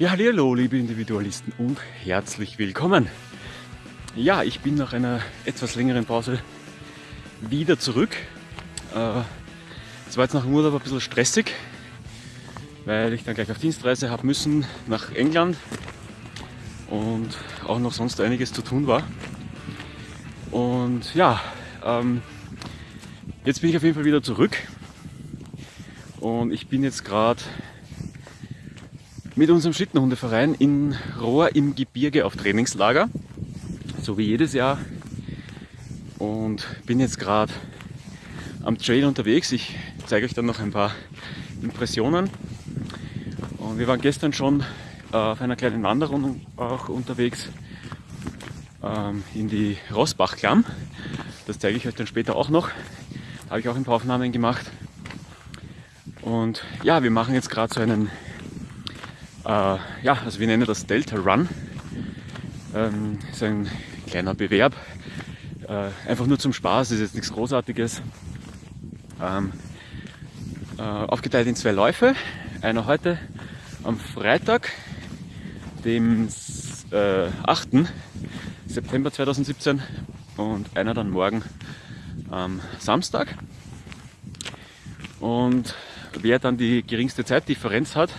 Ja, hallo, liebe Individualisten und herzlich willkommen. Ja, ich bin nach einer etwas längeren Pause wieder zurück. Äh, es war jetzt nach dem Urlaub ein bisschen stressig, weil ich dann gleich auf Dienstreise habe müssen nach England und auch noch sonst einiges zu tun war. Und ja, ähm, jetzt bin ich auf jeden Fall wieder zurück und ich bin jetzt gerade mit unserem Schlittenhundeverein in Rohr im Gebirge auf Trainingslager, so wie jedes Jahr. Und bin jetzt gerade am Trail unterwegs. Ich zeige euch dann noch ein paar Impressionen. Und wir waren gestern schon äh, auf einer kleinen Wanderung auch unterwegs ähm, in die Rossbachklamm. Das zeige ich euch dann später auch noch. Da habe ich auch ein paar Aufnahmen gemacht. Und ja, wir machen jetzt gerade so einen ja, also wir nennen das Delta Run. Ähm, ist ein kleiner Bewerb. Äh, einfach nur zum Spaß, ist jetzt nichts Großartiges. Ähm, äh, aufgeteilt in zwei Läufe. Einer heute am Freitag, dem äh, 8. September 2017 und einer dann morgen am Samstag. Und wer dann die geringste Zeitdifferenz hat,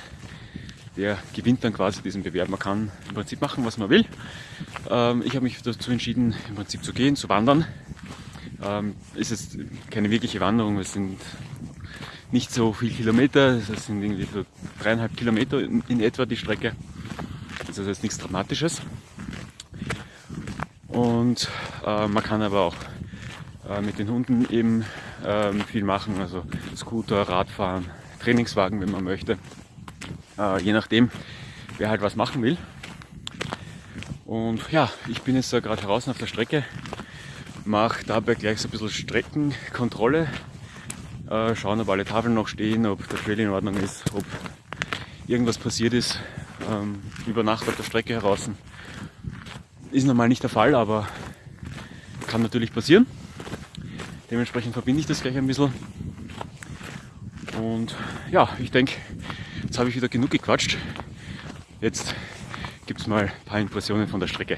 der gewinnt dann quasi diesen Bewerb. Man kann im Prinzip machen, was man will. Ähm, ich habe mich dazu entschieden, im Prinzip zu gehen, zu wandern. Ähm, ist jetzt keine wirkliche Wanderung, es sind nicht so viele Kilometer, es sind irgendwie so dreieinhalb Kilometer in, etwa die Strecke. Das ist nichts Dramatisches. Und äh, man kann aber auch äh, mit den Hunden eben äh, viel machen, also Scooter, Radfahren, Trainingswagen, wenn man möchte. Äh, je nachdem, wer halt was machen will. Und ja, ich bin jetzt da gerade draußen auf der Strecke, mache dabei gleich so ein bisschen Streckenkontrolle, äh, schauen, ob alle Tafeln noch stehen, ob der Trail in Ordnung ist, ob irgendwas passiert ist ähm, über Nacht auf der Strecke heraus. Ist normal nicht der Fall, aber kann natürlich passieren. Dementsprechend verbinde ich das gleich ein bisschen. Und ja, ich denke, habe ich wieder genug gequatscht. Jetzt gibt es mal ein paar Impressionen von der Strecke.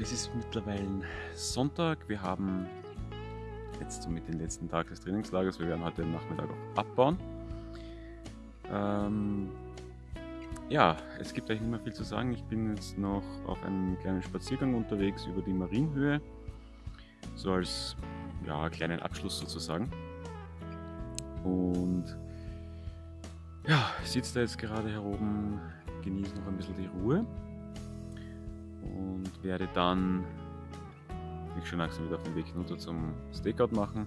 Es ist mittlerweile Sonntag. Wir haben jetzt somit den letzten Tag des Trainingslagers. Wir werden heute Nachmittag auch abbauen. Ähm, ja, es gibt eigentlich nicht mehr viel zu sagen. Ich bin jetzt noch auf einem kleinen Spaziergang unterwegs über die Marienhöhe. So als ja, kleinen Abschluss sozusagen. Und ja, sitze da jetzt gerade hier oben, genieße noch ein bisschen die Ruhe und werde dann mich schon langsam wieder auf den Weg runter zum Stakeout machen.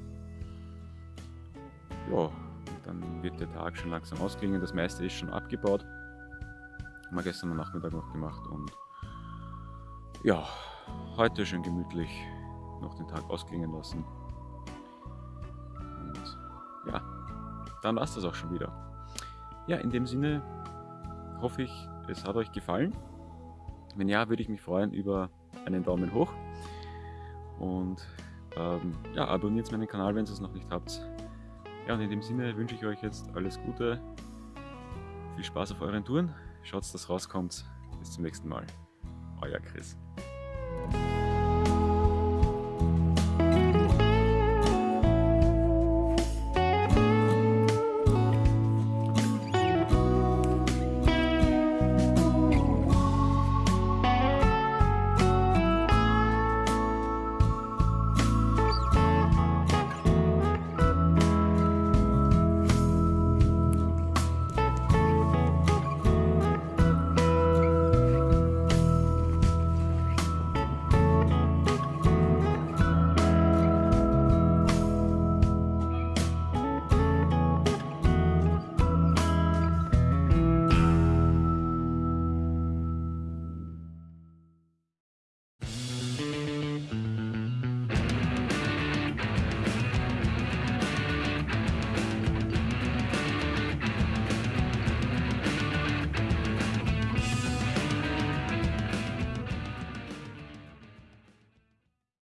Ja, dann wird der Tag schon langsam ausklingen. Das meiste ist schon abgebaut. Haben wir gestern am Nachmittag noch gemacht und ja, heute schön gemütlich noch den Tag ausklingen lassen. Und ja, dann war es das auch schon wieder. Ja, in dem Sinne hoffe ich, es hat euch gefallen. Wenn ja, würde ich mich freuen über einen Daumen hoch. Und ähm, ja, abonniert meinen Kanal, wenn ihr es noch nicht habt. Ja, und in dem Sinne wünsche ich euch jetzt alles Gute. Viel Spaß auf euren Touren. Schaut, dass rauskommt. Bis zum nächsten Mal. Euer Chris.